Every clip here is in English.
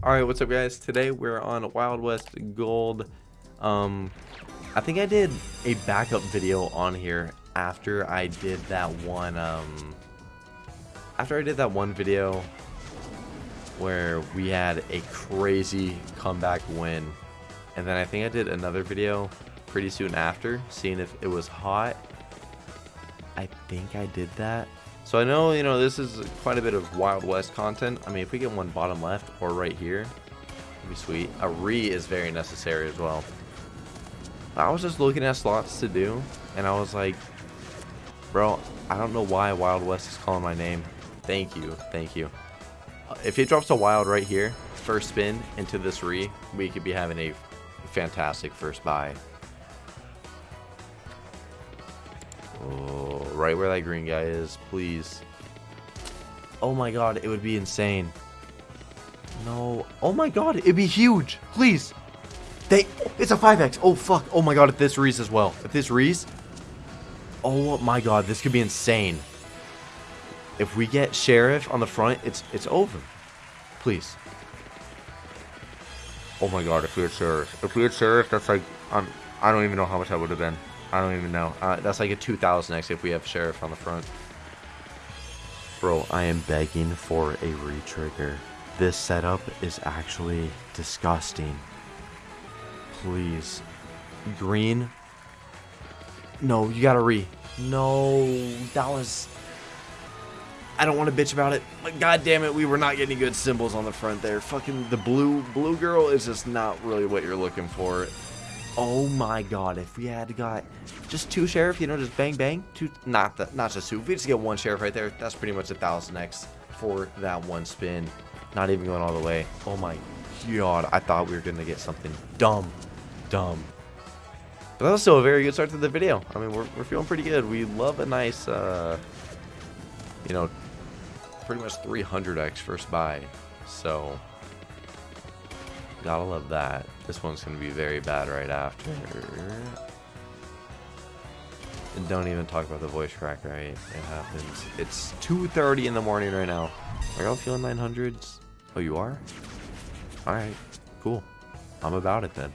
Alright, what's up guys? Today we're on Wild West Gold. Um, I think I did a backup video on here after I did that one, um, after I did that one video where we had a crazy comeback win. And then I think I did another video pretty soon after, seeing if it was hot. I think I did that. So I know, you know, this is quite a bit of Wild West content. I mean, if we get one bottom left or right here, it'd be sweet. A re is very necessary as well. I was just looking at slots to do, and I was like, bro, I don't know why Wild West is calling my name. Thank you, thank you. Uh, if it drops a wild right here, first spin into this re, we could be having a fantastic first buy. Right where that green guy is, please. Oh my god, it would be insane. No. Oh my god, it'd be huge. Please. They it's a 5x. Oh fuck. Oh my god, if this rees as well. If this rees. Oh my god, this could be insane. If we get sheriff on the front, it's it's over. Please. Oh my god, if we had sheriff. If we had sheriff, that's like I'm I don't even know how much that would have been. I don't even know. Uh, that's like a 2000x if we have Sheriff on the front. Bro, I am begging for a retrigger. This setup is actually disgusting. Please. Green. No, you gotta re. No, that was... I don't want to bitch about it, but god damn it, we were not getting good symbols on the front there. Fucking the blue blue girl is just not really what you're looking for. Oh my god, if we had got just two sheriff, you know, just bang bang, two not the not just two. If we just get one sheriff right there, that's pretty much a thousand X for that one spin. Not even going all the way. Oh my god, I thought we were gonna get something dumb. Dumb. But that was still a very good start to the video. I mean we're we're feeling pretty good. We love a nice uh you know pretty much 300x first buy. So Gotta love that. This one's gonna be very bad right after. And don't even talk about the voice crack, right? It happens. It's 2.30 in the morning right now. Are y'all feeling 900s? Oh, you are? Alright, cool. I'm about it then.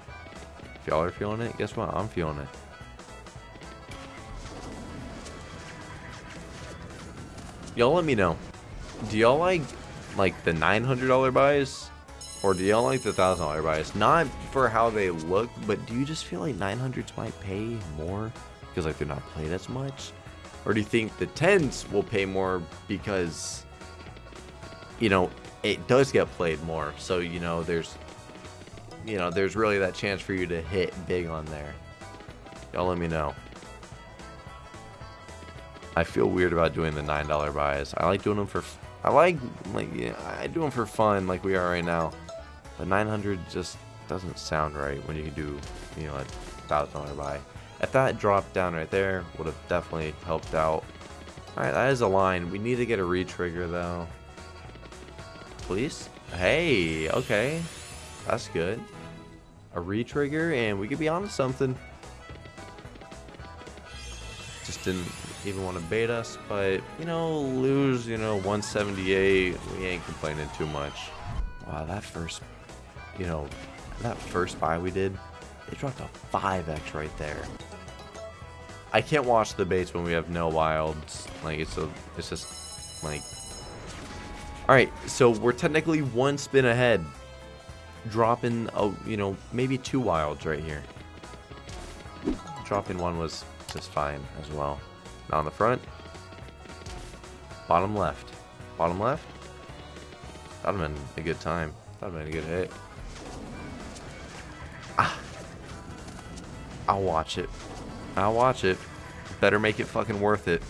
If y'all are feeling it, guess what? I'm feeling it. Y'all let me know. Do y'all like, like the $900 buys? Or do y'all like the thousand dollar buys? Not for how they look, but do you just feel like 900s might pay more because like they're not played as much? Or do you think the 10s will pay more because you know it does get played more? So you know there's you know there's really that chance for you to hit big on there. Y'all let me know. I feel weird about doing the nine dollar buys. I like doing them for I like like yeah, I do them for fun like we are right now. But 900 just doesn't sound right when you can do, you know, a thousand dollar buy. If that dropped down right there, would have definitely helped out. Alright, that is a line. We need to get a retrigger though. Please? Hey, okay. That's good. A retrigger and we could be on to something. Just didn't even want to bait us, but you know, lose, you know, 178, we ain't complaining too much. Wow, that first you know, that first buy we did, it dropped a 5x right there. I can't watch the baits when we have no wilds. Like, it's a, it's just, like... Alright, so we're technically one spin ahead. Dropping, oh, you know, maybe two wilds right here. Dropping one was just fine as well. Not on the front. Bottom left. Bottom left. That'd have been a good time. That'd have been a good hit. I'll watch it. I'll watch it. Better make it fucking worth it.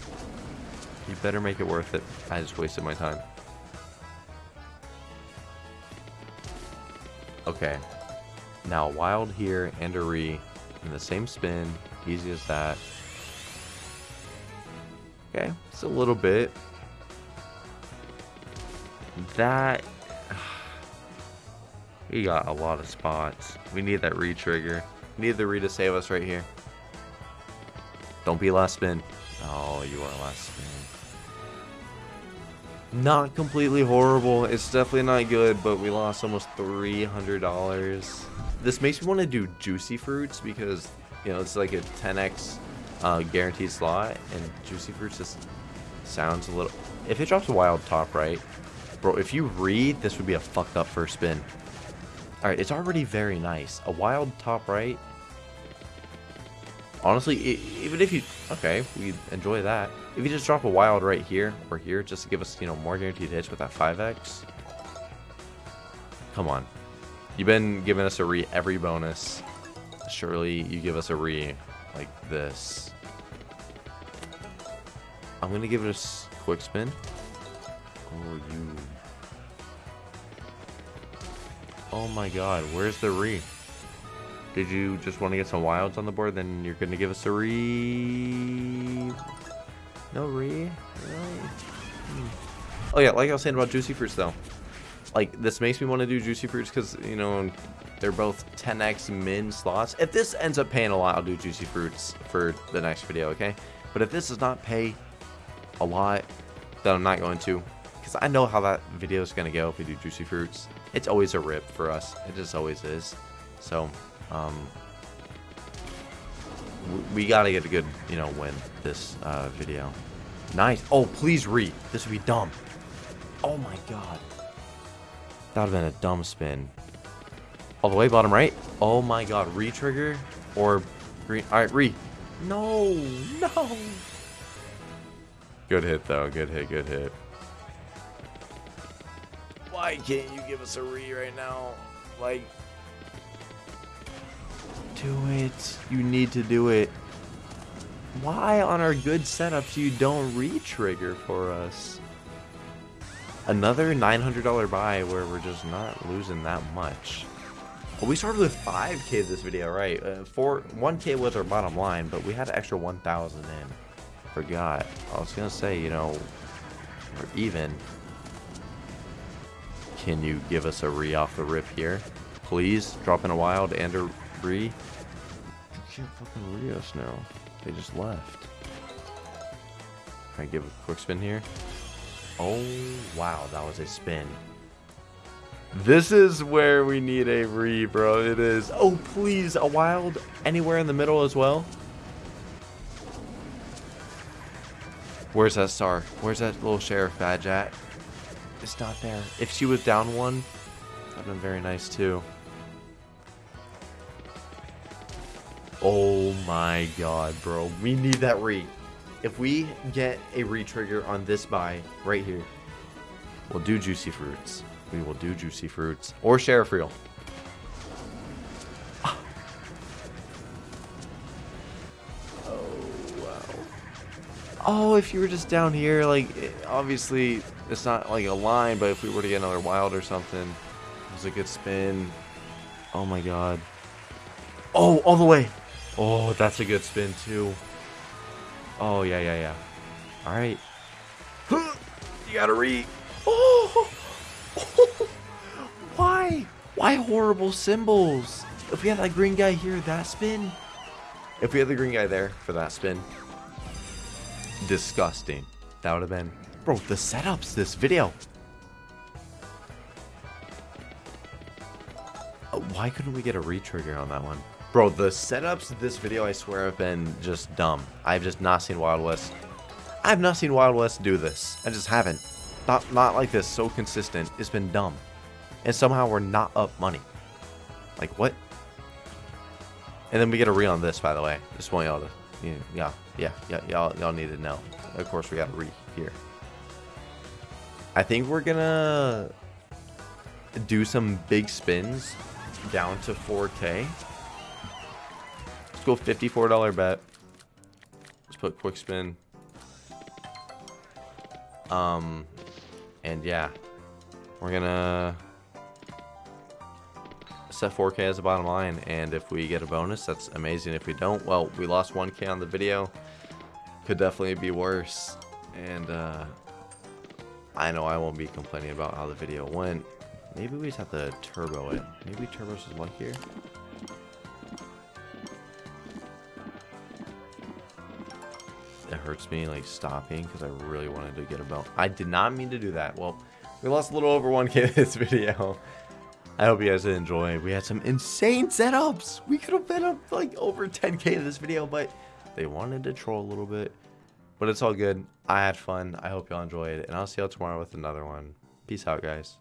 You better make it worth it. I just wasted my time. Okay. Now, wild here and a re in the same spin. Easy as that. Okay, it's a little bit. That... We got a lot of spots. We need that re-trigger. Need the re to save us right here. Don't be last spin. Oh, you are last spin. Not completely horrible. It's definitely not good, but we lost almost $300. This makes me want to do Juicy Fruits because, you know, it's like a 10x uh, guaranteed slot, and Juicy Fruits just sounds a little... If it drops a wild top right, bro, if you read, this would be a fucked up first spin. Alright, it's already very nice. A wild top right. Honestly, even if you... Okay, we enjoy that. If you just drop a wild right here or here, just to give us, you know, more guaranteed hits with that 5x. Come on. You've been giving us a re every bonus. Surely you give us a re like this. I'm going to give it a quick spin. Oh, you Oh my god, where's the re? Did you just want to get some wilds on the board? Then you're going to give us a re... No re? Really? Hmm. Oh yeah, like I was saying about Juicy Fruits though. Like, this makes me want to do Juicy Fruits because, you know, they're both 10x min slots. If this ends up paying a lot, I'll do Juicy Fruits for the next video, okay? But if this does not pay a lot, then I'm not going to. Because I know how that video is going to go if we do Juicy Fruits it's always a rip for us. It just always is. So, um, we gotta get a good, you know, win this uh, video. Nice. Oh, please re. This would be dumb. Oh my god. That would have been a dumb spin. All the way bottom right. Oh my god. Re-trigger or green. All right, re. No, no. Good hit though. Good hit. Good hit. Why can't you give us a re right now? Like, do it. You need to do it. Why on our good setups you don't re-trigger for us? Another $900 buy where we're just not losing that much. Well, we started with 5k this video, right? Uh, four, 1k was our bottom line, but we had an extra 1,000 in. Forgot. I was gonna say, you know, we're even. Can you give us a re off the rip here? Please, drop in a wild and a re. You can't fucking re us now. They just left. Can I give a quick spin here? Oh, wow, that was a spin. This is where we need a re, bro. It is. Oh, please, a wild anywhere in the middle as well. Where's that star? Where's that little sheriff badge at? It's not there. If she was down one, that'd been very nice too. Oh my god, bro. We need that re. If we get a re-trigger on this buy right here, we'll do Juicy Fruits. We will do Juicy Fruits. Or Sheriff Reel. Oh, wow. Oh, if you were just down here, like, obviously, it's not like a line, but if we were to get another wild or something, it was a good spin. Oh my god. Oh, all the way. Oh, that's a good spin, too. Oh, yeah, yeah, yeah. All right. You gotta read. Oh! Why? Why horrible symbols? If we had that green guy here, that spin. If we had the green guy there for that spin, disgusting. That would have been... Bro, the setups this video. Uh, why couldn't we get a re-trigger on that one? Bro, the setups this video, I swear, have been just dumb. I've just not seen Wild West. I've not seen Wild West do this. I just haven't. Not, not like this, so consistent. It's been dumb. And somehow we're not up money. Like, what? And then we get a re on this, by the way. Just want y'all to yeah, yeah, yeah, y'all, y'all need to know. Of course, we got to re here. I think we're gonna do some big spins down to 4K. Let's go $54 bet. Let's put quick spin. Um, and yeah, we're gonna set 4K as a bottom line, and if we get a bonus, that's amazing. If we don't, well, we lost 1K on the video. Could definitely be worse, and uh, I know I won't be complaining about how the video went. Maybe we just have to turbo it. Maybe turbo's is luckier. It hurts me like stopping because I really wanted to get a belt. I did not mean to do that. Well, we lost a little over 1k in this video. I hope you guys did enjoy. We had some insane setups. We could have been up like over 10k in this video, but they wanted to troll a little bit. But it's all good. I had fun. I hope y'all enjoyed. And I'll see y'all tomorrow with another one. Peace out, guys.